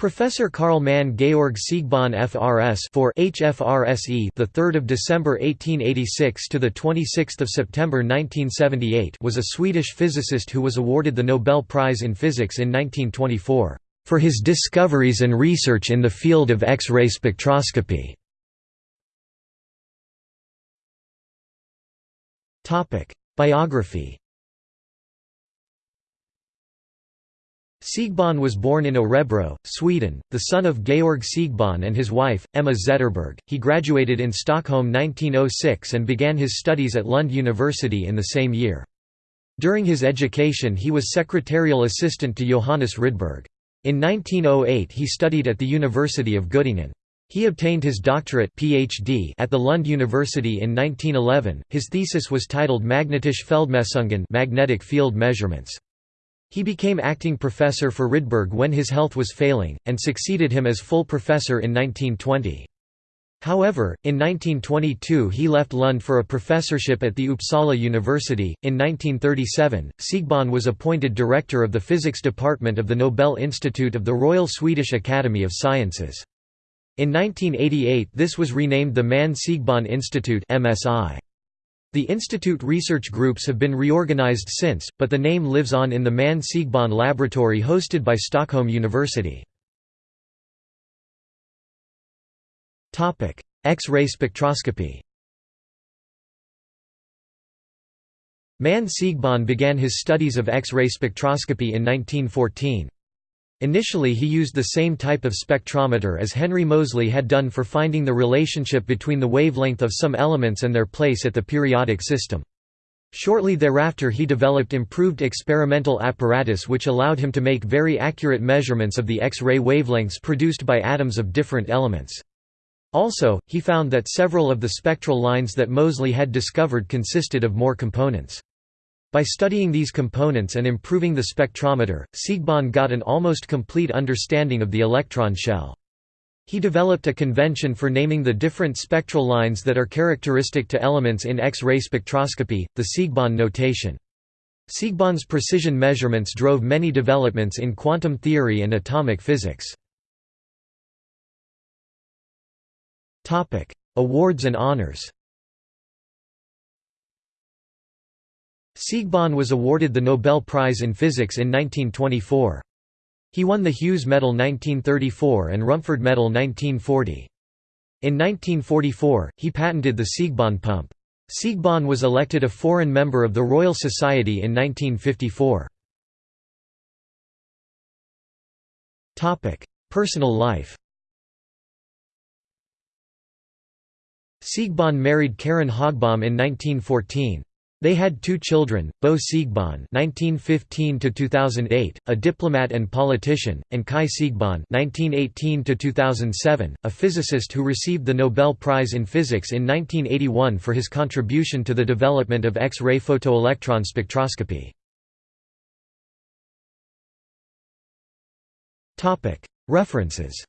Professor Karl Manne Georg Siegbahn FRS for HFRSE the 3rd of December 1886 to the 26th of September 1978 was a Swedish physicist who was awarded the Nobel Prize in Physics in 1924 for his discoveries and research in the field of X-ray spectroscopy. Topic: Biography Siegbahn was born in Örebro, Sweden, the son of Georg Siegbahn and his wife, Emma Zetterberg. He graduated in Stockholm 1906 and began his studies at Lund University in the same year. During his education he was secretarial assistant to Johannes Rydberg. In 1908 he studied at the University of Göttingen. He obtained his doctorate PhD at the Lund University in 1911. His thesis was titled Magnetische Feldmessungen magnetic field measurements. He became acting professor for Rydberg when his health was failing, and succeeded him as full professor in 1920. However, in 1922 he left Lund for a professorship at the Uppsala University. In 1937, Siegbahn was appointed director of the physics department of the Nobel Institute of the Royal Swedish Academy of Sciences. In 1988 this was renamed the Manne Siegbahn Institute MSI. The institute research groups have been reorganized since, but the name lives on in the Manne Siegbahn laboratory hosted by Stockholm University. X-ray spectroscopy Manne Siegbahn began his studies of X-ray spectroscopy in 1914. Initially he used the same type of spectrometer as Henry Moseley had done for finding the relationship between the wavelength of some elements and their place at the periodic system. Shortly thereafter he developed improved experimental apparatus which allowed him to make very accurate measurements of the X-ray wavelengths produced by atoms of different elements. Also, he found that several of the spectral lines that Moseley had discovered consisted of more components. By studying these components and improving the spectrometer, Siegbahn got an almost complete understanding of the electron shell. He developed a convention for naming the different spectral lines that are characteristic to elements in X-ray spectroscopy, the Siegbahn notation. Siegbahn's precision measurements drove many developments in quantum theory and atomic physics. Awards and honors Siegbahn was awarded the Nobel Prize in Physics in 1924. He won the Hughes Medal 1934 and Rumford Medal 1940. In 1944, he patented the Siegbahn pump. Siegbahn was elected a foreign member of the Royal Society in 1954. Personal life Siegbahn married Karin Högbom in 1914. They had two children, Bo Siegbahn (1915–2008), a diplomat and politician, and Kai Siegbahn (1918–2007), a physicist who received the Nobel Prize in Physics in 1981 for his contribution to the development of X-ray photoelectron spectroscopy. Topic: References.